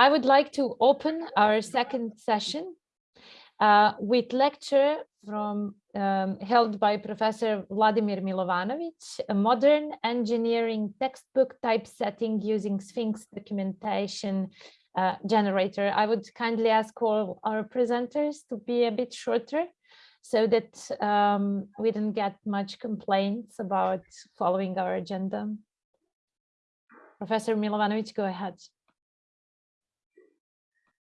I would like to open our second session uh, with lecture from um, held by Professor Vladimir Milovanovic, a modern engineering textbook typesetting using Sphinx documentation uh, generator. I would kindly ask all our presenters to be a bit shorter so that um, we didn't get much complaints about following our agenda. Professor Milovanovic, go ahead.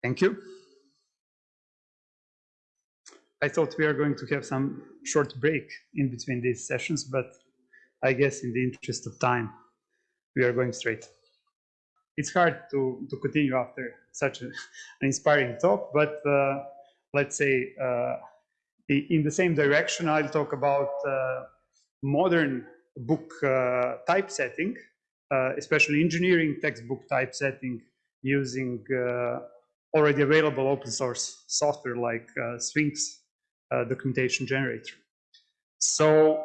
Thank you. I thought we are going to have some short break in between these sessions, but I guess in the interest of time, we are going straight. It's hard to, to continue after such a, an inspiring talk, but uh, let's say uh, in the same direction, I'll talk about uh, modern book uh, typesetting, uh, especially engineering textbook typesetting using uh, already available open source software like uh, Sphinx uh, documentation generator. So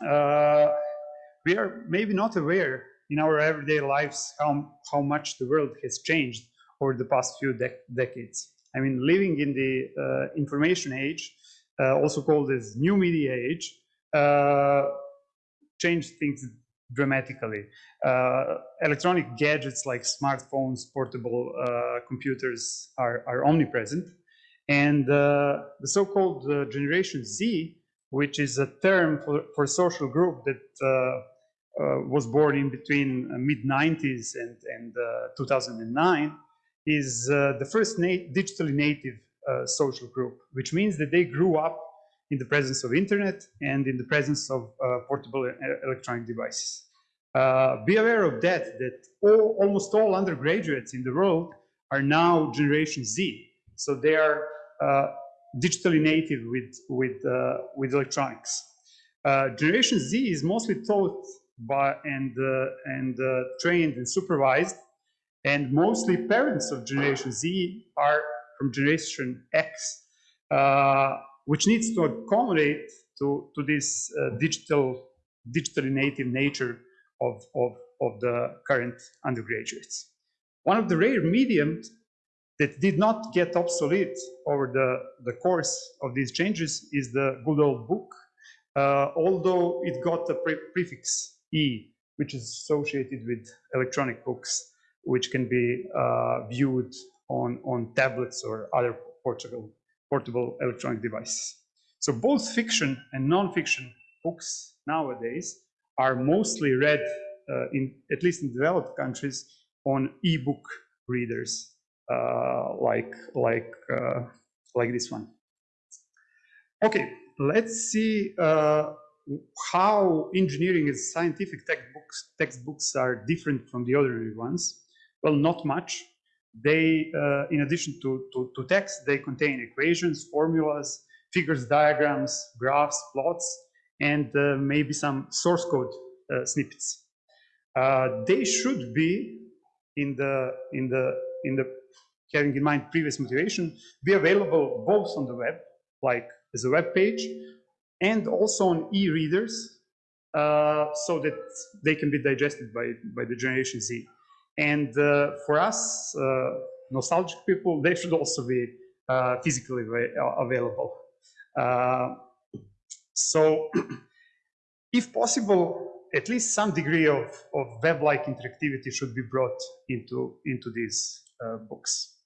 we are maybe not aware in our everyday lives how, how much the world has changed over the past few de decades. I mean, living in the information age, also called as new media age, changed things dramatically. Uh, electronic gadgets like smartphones, portable uh, computers are, are, omnipresent. And uh, the so-called uh, Generation Z, which is a term for, for social group that uh, uh, was born in between mid-90s and, and 2009, is the first na digitally native social group, which means that they grew up in the presence of internet and in the presence of uh, portable electronic devices. Uh, be aware of that, that all, almost all undergraduates in the world are now Generation Z. So they are uh, digitally native with, with, uh, with electronics. Uh, Generation Z is mostly taught by and, uh, and trained and supervised and mostly parents of Generation Z are from Generation X, uh, which needs to accommodate to, to this uh, digital, digitally native nature of, of, of the current undergraduates. One of the rare mediums that did not get obsolete over the, the course of these changes is the good old book, uh, although it got a pre prefix E, which is associated with electronic books, which can be uh, viewed on, on tablets or other portable portable electronic device. So both fiction and non-fiction books nowadays are mostly read, uh, in at least in developed countries, on e-book readers uh, like like uh, like this one. Okay, let's see uh, how engineering and scientific textbooks textbooks are different from the ordinary ones. Well, not much. They, uh, in addition to, to, to, text, they contain equations, formulas, figures, diagrams, graphs, plots, and uh, maybe some source code uh, snippets. Uh, they should be in the in the in the having in mind previous motivation be available both on the web, like as a web page, and also on e-readers, uh, so that they can be digested by by the Generation Z. And uh, for us, uh, nostalgic people, they should also be uh, physically available. so if possible, at least some degree of, of web-like interactivity should be brought into, into these uh, books.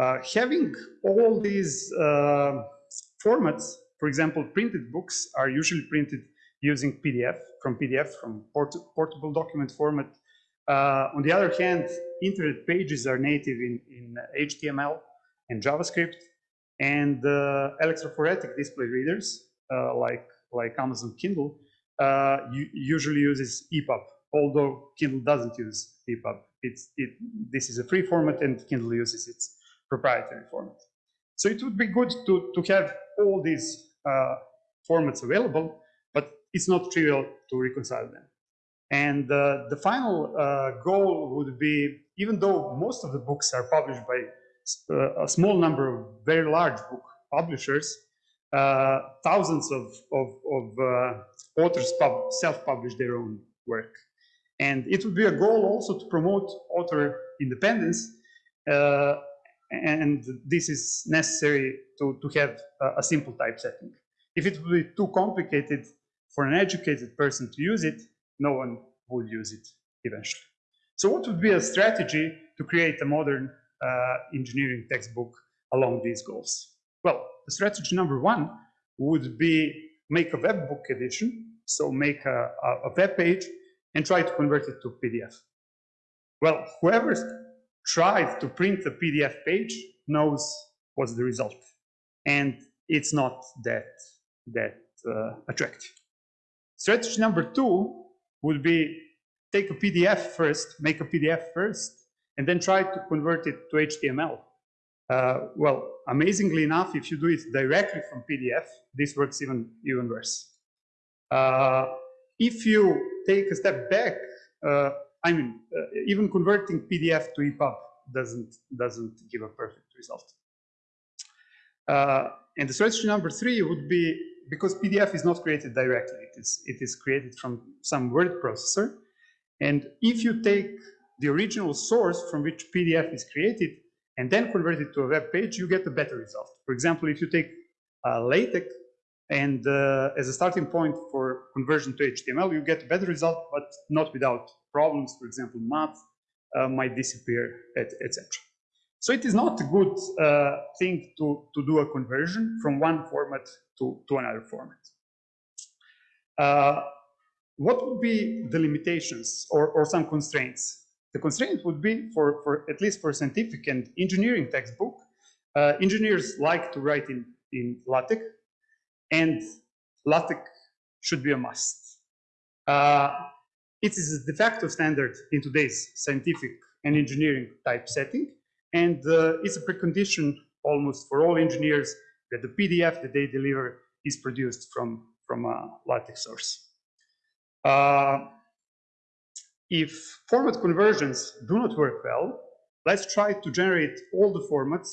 Uh, having all these uh, formats, for example, printed books are usually printed using PDF, from PDF, from port portable document format uh, on the other hand, internet pages are native in, in HTML and JavaScript, and uh, electrophoretic display readers uh, like like Amazon Kindle uh, usually uses EPUB, although Kindle doesn't use EPUB. It's it this is a free format, and Kindle uses its proprietary format. So it would be good to to have all these uh, formats available, but it's not trivial to reconcile them. And uh, the final uh, goal would be, even though most of the books are published by uh, a small number of very large book publishers, uh, thousands of, of, of uh, authors self-publish their own work. And it would be a goal also to promote author independence and this is necessary to, to have a, a simple typesetting. If it would be too complicated for an educated person to use it, no one would use it eventually. So what would be a strategy to create a modern uh, engineering textbook along these goals? Well, the strategy number one would be make a web book edition, so make a, a, a web page and try to convert it to PDF. Well, whoever tried to print a PDF page knows what's the result. And it's not that, that uh, attractive. Strategy number two would be take a PDF first, make a PDF first, and then try to convert it to HTML. Uh, well, amazingly enough, if you do it directly from PDF, this works even, even worse. Uh, if you take a step back, uh, I mean, uh, even converting PDF to EPUB doesn't, doesn't give a perfect result. Uh, and the strategy number three would be, because PDF is not created directly, it is, it is created from some word processor. And if you take the original source from which PDF is created and then convert it to a web page, you get a better result. For example, if you take uh, LaTeX and uh, as a starting point for conversion to HTML, you get a better result, but not without problems. For example, math uh, might disappear, etc. So it is not a good uh, thing to, to do a conversion from one format to, to another format. Uh, what would be the limitations or, or some constraints? The constraint would be for, for at least for scientific and engineering textbook, uh, engineers like to write in, in LaTeX and LaTeX should be a must. Uh, it is a de facto standard in today's scientific and engineering type setting, and uh, it's a precondition almost for all engineers that the PDF that they deliver is produced from, from a LaTeX source. Uh, if format conversions do not work well, let's try to generate all the formats,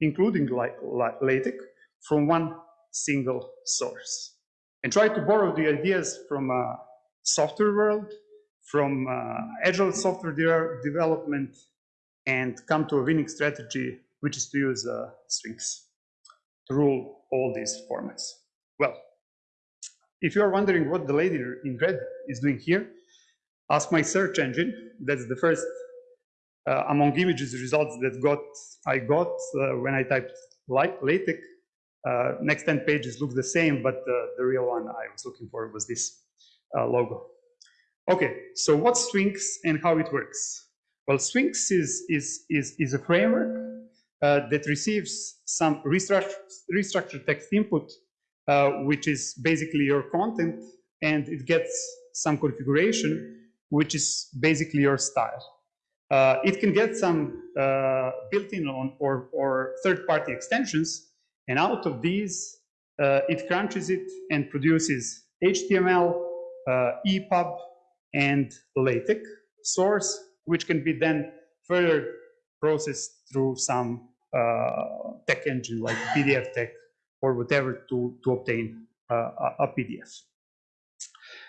including LaTeX, from one single source. And try to borrow the ideas from a software world, from uh, agile software de development, and come to a winning strategy, which is to use uh, Sphinx to rule all these formats. Well, if you are wondering what the lady in red is doing here, ask my search engine. That's the first uh, among images results that got I got uh, when I typed LaTeX. Uh, next 10 pages look the same, but uh, the real one I was looking for was this uh, logo. Okay, so what's Sphinx and how it works? Well, Sphinx is, is, is, is a framework that receives some restructured, restructured text input, uh, which is basically your content, and it gets some configuration, which is basically your style. Uh, it can get some uh, built-in or, or third-party extensions, and out of these, uh, it crunches it and produces HTML, uh, EPUB, and LaTeX source, which can be then further processed through some uh, TeX engine like PDFTeX or whatever to, to obtain uh, a, PDF.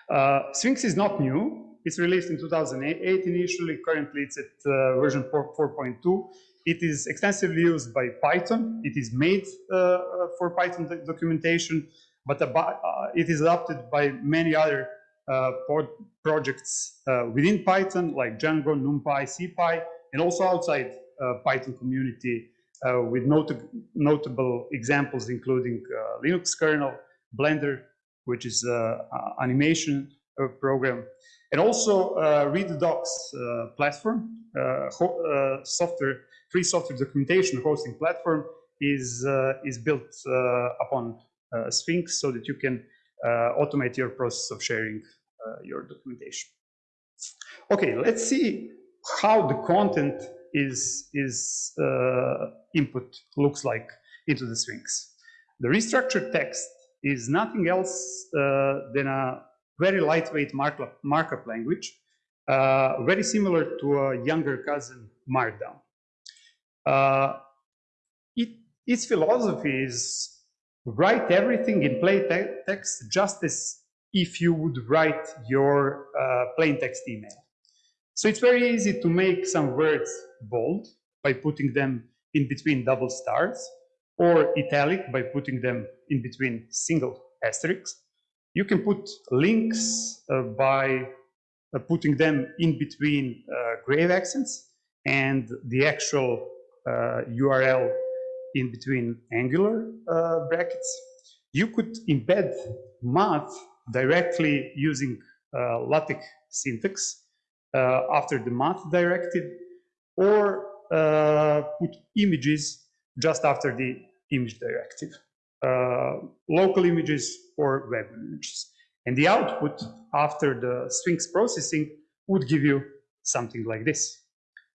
Uh, Sphinx is not new. It's released in 2008 initially. Currently, it's at version 4.2. It is extensively used by Python. It is made for Python documentation, but it is adopted by many other uh, projects uh, within Python like Django, NumPy, SciPy, and also outside Uh, Python community uh, with not notable examples including uh, Linux kernel, Blender, which is an animation program, and also uh, ReadDocs uh, platform, uh, software, free software documentation hosting platform is is built upon Sphinx so that you can automate your process of sharing uh, your documentation. Okay, let's see how the content is, is uh, input looks like into the Sphinx. The restructured text is nothing else uh, than a very lightweight markup, markup language, uh, very similar to a younger cousin Markdown. Uh, it, its philosophy is write everything in plain te text just as if you would write your uh, plain text email. So it's very easy to make some words bold by putting them in between double stars, or italic by putting them in between single asterisks. You can put links uh, by uh, putting them in between uh, grave accents and the actual URL in between angular brackets. You could embed math directly using LaTeX syntax after the math directive or uh, put images just after the image directive, uh, local images or web images. And the output after the Sphinx processing would give you something like this.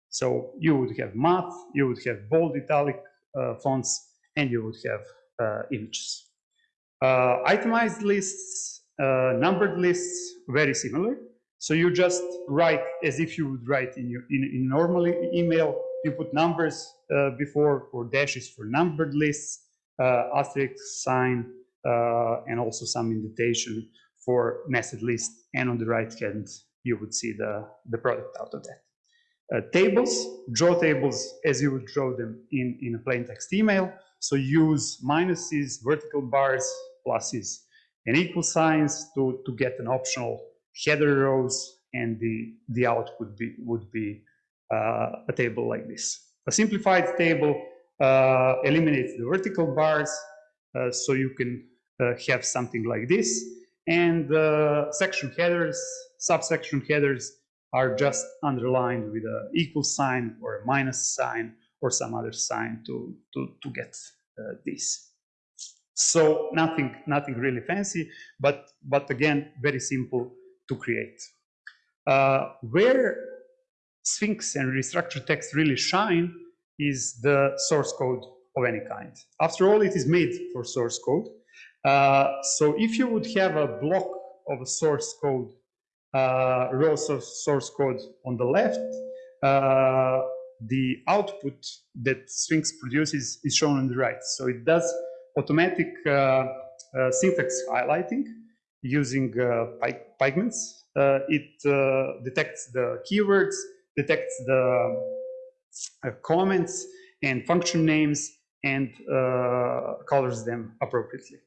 So you would have math, you would have bold italic uh, fonts, and you would have uh, images. Uh, itemized lists, uh, numbered lists, very similar. So you just write as if you would write in your in, in normal email. You put numbers uh, before or dashes for numbered lists, uh, asterisk sign, uh, and also some indentation for nested list. And on the right hand, you would see the, the product out of that. Uh, tables, draw tables as you would draw them in, in a plain text email. So use minuses, vertical bars, pluses, and equal signs to, to get an optional header rows, and the, the output be, would be uh, a table like this. A simplified table uh, eliminates the vertical bars, uh, so you can uh, have something like this. And uh, section headers, subsection headers are just underlined with an equal sign or a minus sign or some other sign to, to, to get uh, this. So nothing, nothing really fancy, but, but again, very simple to create. Uh, where Sphinx and restructured text really shine is the source code of any kind. After all, it is made for source code. Uh, so if you would have a block of a source code, uh, raw source, code on the left, uh, the output that Sphinx produces is shown on the right. So it does automatic uh, uh, syntax highlighting using uh, Pygments. Uh, it uh, detects the keywords, detects the comments and function names, and colors them appropriately.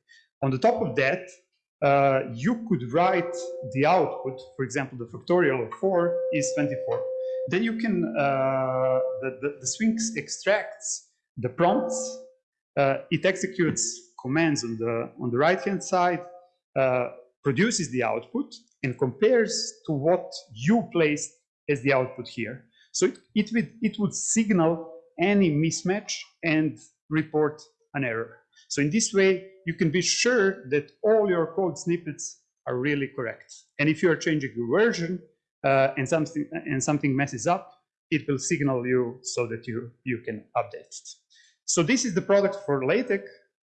On the top of that, uh, you could write the output, for example, the factorial of 4 is 24. Then you can, uh, the, the, the, Sphinx extracts the prompts, uh, it executes commands on the, on the right-hand side, produces the output and compares to what you placed as the output here. So it, it, would, it would signal any mismatch and report an error. So in this way, you can be sure that all your code snippets are really correct. And if you are changing your version uh, and something and something messes up, it will signal you so that you you can update it. So this is the product for LaTeX.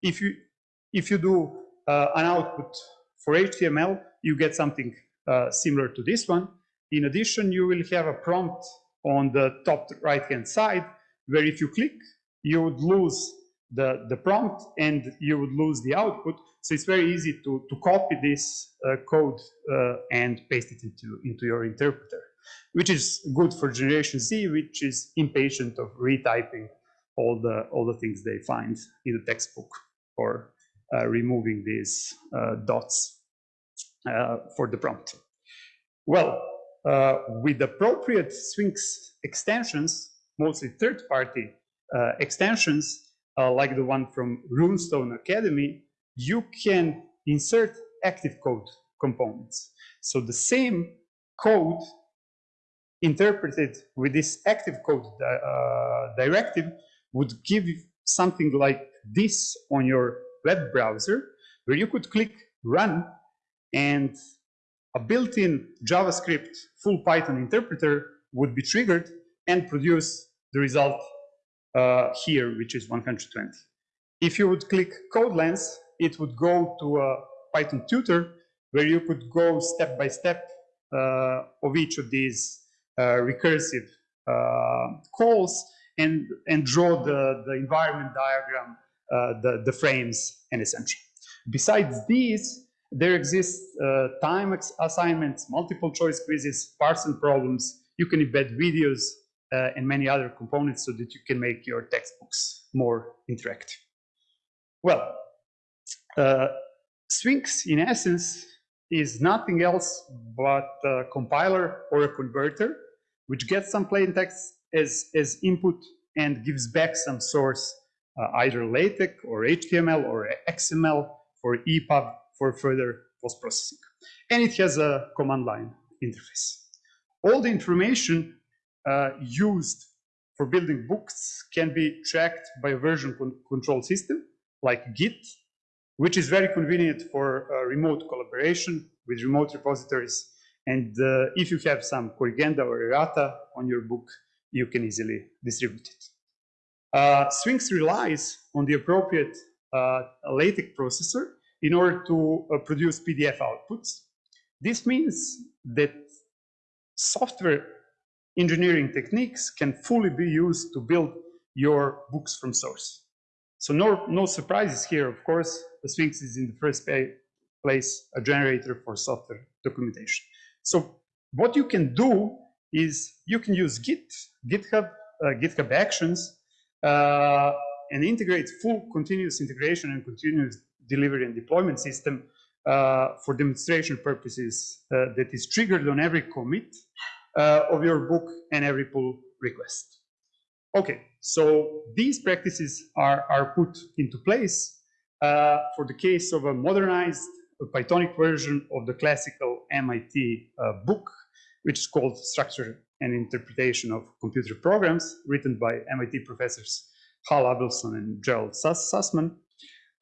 If you if you do uh, an output for HTML, you get something uh, similar to this one. In addition, you will have a prompt on the top right-hand side, where if you click, you would lose the, the prompt and you would lose the output. So it's very easy to, to copy this uh, code uh, and paste it into, into your interpreter, which is good for Generation Z, which is impatient of retyping all the, all the things they find in the textbook or removing these uh, dots uh, for the prompt. Well, with appropriate Sphinx extensions, mostly third-party extensions, like the one from Runestone Academy, you can insert active code components. So the same code interpreted with this active code uh, directive would give something like this on your web browser where you could click run and a built-in JavaScript full Python interpreter would be triggered and produce the result uh, here, which is 120. If you would click CodeLens, it would go to a Python tutor where you could go step by step uh, of each of these uh, recursive uh, calls and, and draw the, the environment diagram the, the frames and essential. Besides these, there exists uh, time assignments, multiple choice quizzes, Parson problems. You can embed videos uh, and many other components so that you can make your textbooks more interactive. Well, uh, Sphinx in essence is nothing else but a compiler or a converter which gets some plain text as, as input and gives back some source, uh, either LaTeX or HTML or XML for EPUB for further post-processing. And it has a command line interface. All the information uh, used for building books can be tracked by a version con control system like Git, which is very convenient for uh, remote collaboration with remote repositories. And uh, if you have some corrigenda or errata on your book, you can easily distribute it. Uh, Sphinx relies on the appropriate uh, LaTeX processor in order to uh, produce PDF outputs. This means that software engineering techniques can fully be used to build your books from source. So no, no surprises here, of course, the Sphinx is in the first place a generator for software documentation. So what you can do is you can use Git, GitHub, uh, GitHub Actions, and integrate full continuous integration and continuous delivery and deployment system uh, for demonstration purposes uh, that is triggered on every commit uh, of your book and every pull request. Okay, so these practices are, are put into place uh, for the case of a modernized Pythonic version of the classical MIT uh, book, which is called Structure and Interpretation of Computer Programs, written by MIT professors Hal Abelson and Gerald Sussman.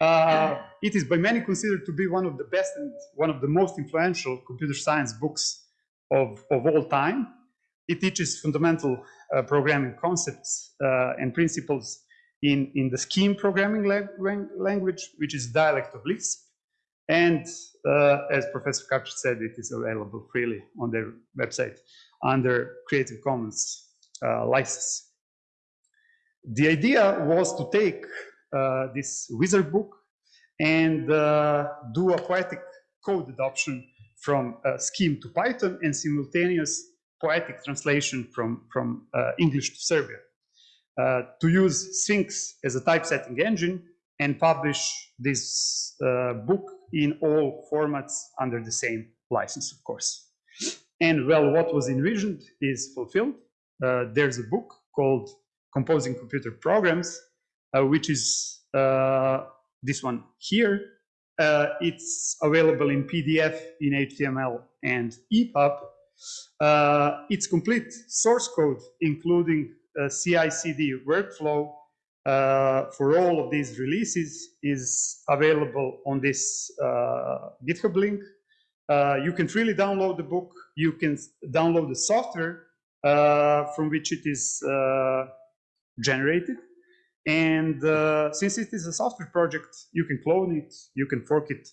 Uh, it is by many considered to be one of the best and one of the most influential computer science books of, of all time. It teaches fundamental uh, programming concepts uh, and principles in, in the scheme programming language, which is dialect of Lisp. And uh, as Professor Kapcic said, it is available freely on their website under Creative Commons uh, license. The idea was to take uh, this wizard book and uh, do a poetic code adoption from uh, Scheme to Python and simultaneous poetic translation from, from uh, English to Serbian. To use Sphinx as a typesetting engine and publish this uh, book in all formats under the same license, of course. And well, what was envisioned is fulfilled. Uh, there's a book called Composing Computer Programs, uh, which is uh, this one here. Uh, it's available in PDF, in HTML, and EPUB. Uh, its complete source code, including CI/CD workflow uh, for all of these releases is available on this uh, GitHub link. Uh, you can freely download the book. You can download the software from which it is generated. And uh, since it is a software project, you can clone it, you can fork it,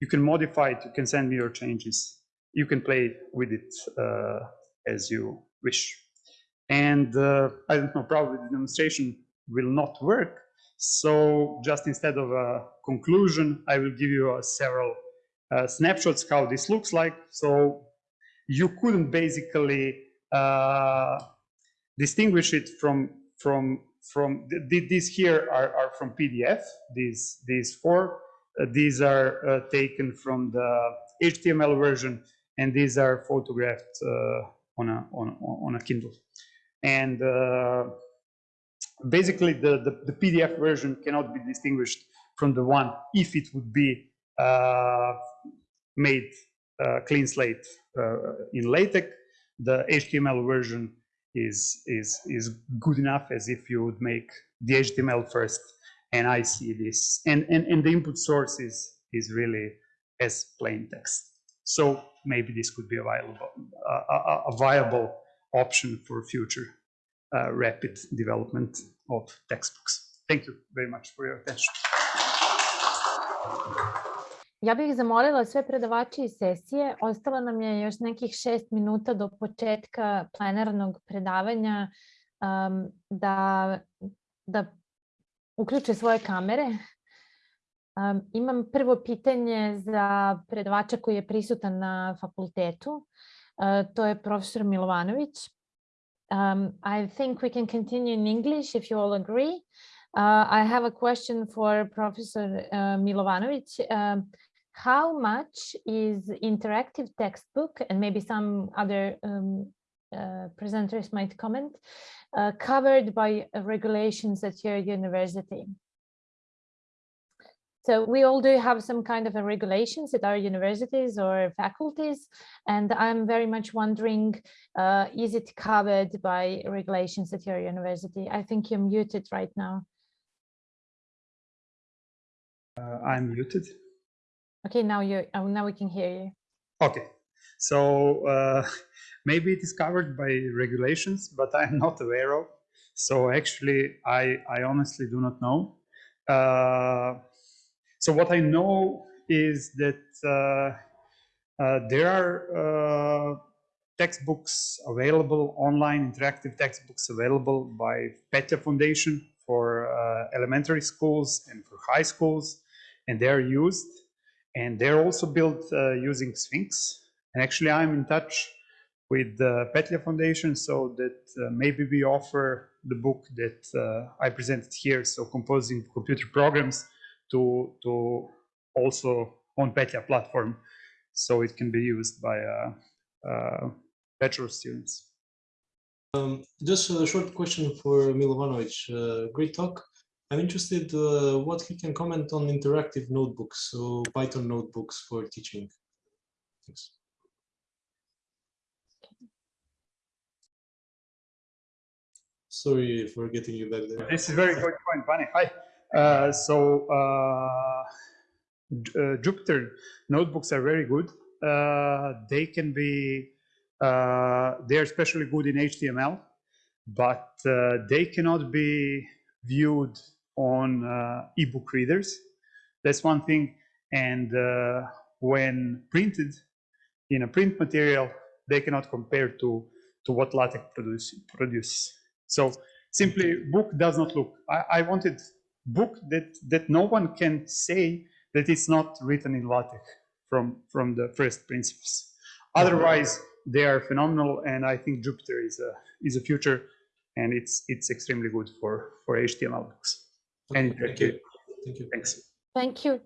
you can modify it, you can send me your changes. You can play with it uh, as you wish. And uh, I don't know, probably the demonstration will not work. So just instead of a conclusion, I will give you several uh, snapshots how this looks like. So you couldn't basically uh, distinguish it from from from these here are, are from PDF. These these four uh, these are uh, taken from the HTML version, and these are photographed uh, on a on on a Kindle. And uh, basically, the, the, the PDF version cannot be distinguished from the one if it would be uh, made clean slate in LaTeX. The HTML version is is is good enough as if you would make the HTML first and I see this. And and, and the input source is is really as plain text. So maybe this could be a viable a, a viable option for future uh, rapid development of textbooks thank you very much for your attention Ja bih zamolila sve predavače iz sesije, ostalo nam je još nekih šest minuta do početka plenarnog predavanja um, da, da uključe svoje kamere. Um, imam prvo pitanje za predavača koji je prisutan na fakultetu. Uh, to je profesor Milovanović. Um, I think we can continue in English if you all agree. Uh, I have a question for Professor uh, Milovanovic. Um, how much is interactive textbook and maybe some other um, uh, presenters might comment uh, covered by regulations at your university? So we all do have some kind of a regulations at our universities or faculties, and I'm very much wondering, uh, is it covered by regulations at your university? I think you're muted right now. Uh, I'm muted. Okay, now you oh, now we can hear you. Okay, so uh, maybe it is covered by regulations, but I'm not aware of. So actually, I I honestly do not know. Uh, so what I know is that uh, uh, there are uh, textbooks available online, interactive textbooks available by Petlja Foundation for uh, elementary schools and for high schools, and they are used. And they're also built uh, using Sphinx. And actually, I'm in touch with the Petlja Foundation so that uh, maybe we offer the book that I presented here, so composing computer programs to, to also on Petlja platform so it can be used by uh, uh, bachelor students. Um, just a short question for Milovanovic. Uh, great talk. I'm interested uh, what he can comment on interactive notebooks, so Python notebooks for teaching. Thanks. Sorry for getting you back there. This is very good point, Pani. Hi. Uh, so uh, uh, Jupyter notebooks are very good. Uh, they can be, uh, they are especially good in HTML, but uh, they cannot be viewed on ebook readers. That's one thing. And when printed in a print material, they cannot compare to, to what LaTeX produce, produces. So simply book does not look, I, I wanted book that, that no one can say that it's not written in LaTeX from, from the first principles. Otherwise, they are phenomenal, and I think Jupyter is a, is a future, and it's, it's extremely good for, for HTML books. Okay, And thank you. Thank you. Thanks. Thank you.